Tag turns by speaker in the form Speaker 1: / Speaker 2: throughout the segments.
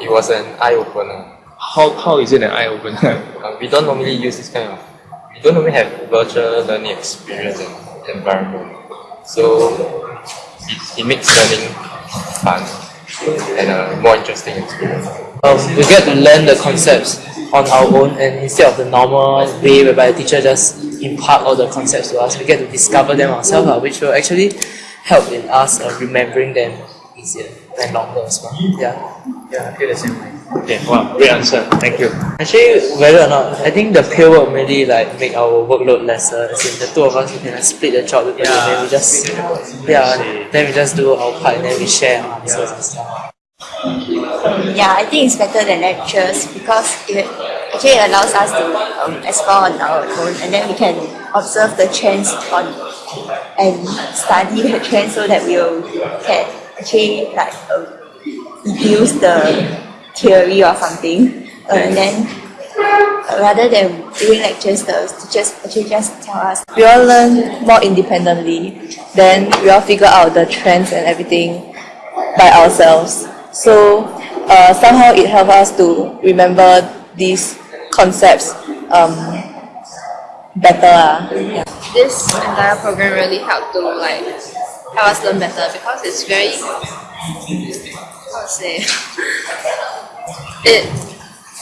Speaker 1: It was an eye opener.
Speaker 2: How, how is it an eye opener?
Speaker 1: Uh, we don't normally use this kind of, we don't normally have virtual learning experience and environment. So it, it makes learning fun and a more interesting experience.
Speaker 3: Um, we get to learn the concepts on our own and instead of the normal way whereby the teacher just impart all the concepts to us, we get to discover them ourselves, uh, which will actually help in us uh, remembering them easier and longer as well. Yeah. Yeah, I feel the same way.
Speaker 2: Okay, wow, great answer. Thank you.
Speaker 3: Actually, whether or not, I think the peer work really like make our workload lesser. As in the two of us, we can like, split the job together, and then we just yeah, then we just do our part and then we share our answers and stuff.
Speaker 4: Yeah, I think it's better than lectures because it actually allows us to um, explore on our own and then we can observe the trends on and study the trends so that we will can actually like um, deduce the theory or something uh, and then uh, rather than doing lectures the teachers actually just tell us
Speaker 5: we all learn more independently then we all figure out the trends and everything by ourselves so uh, somehow it helps us to remember these concepts um, better uh. yeah.
Speaker 6: this entire program really helped to like help us learn better because it's very how to say it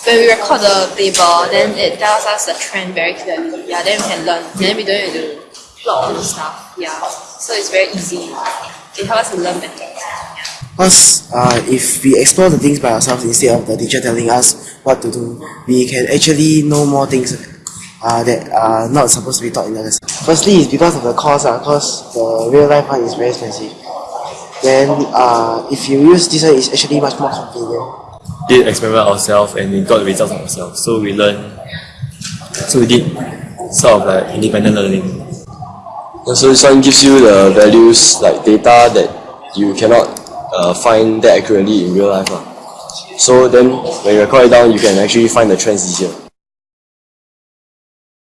Speaker 6: when we record the table then it tells us the trend very clearly. Yeah then we can learn. Then we don't need to plot all the stuff. Yeah. So it's very easy. It helps us to learn better.
Speaker 7: Because uh, if we explore the things by ourselves instead of the teacher telling us what to do, we can actually know more things uh, that are not supposed to be taught in the lesson. Firstly, it's because of the cost, because the real life one is very expensive. Then uh, if you use this one, it's actually much more convenient.
Speaker 8: did experiment ourselves and we got the results ourselves. So we learned, so we did sort of like independent learning.
Speaker 9: So this one gives you the values like data that you cannot uh, find that accurately in real life. lah. So then when you record it down, you can actually find the trends easier.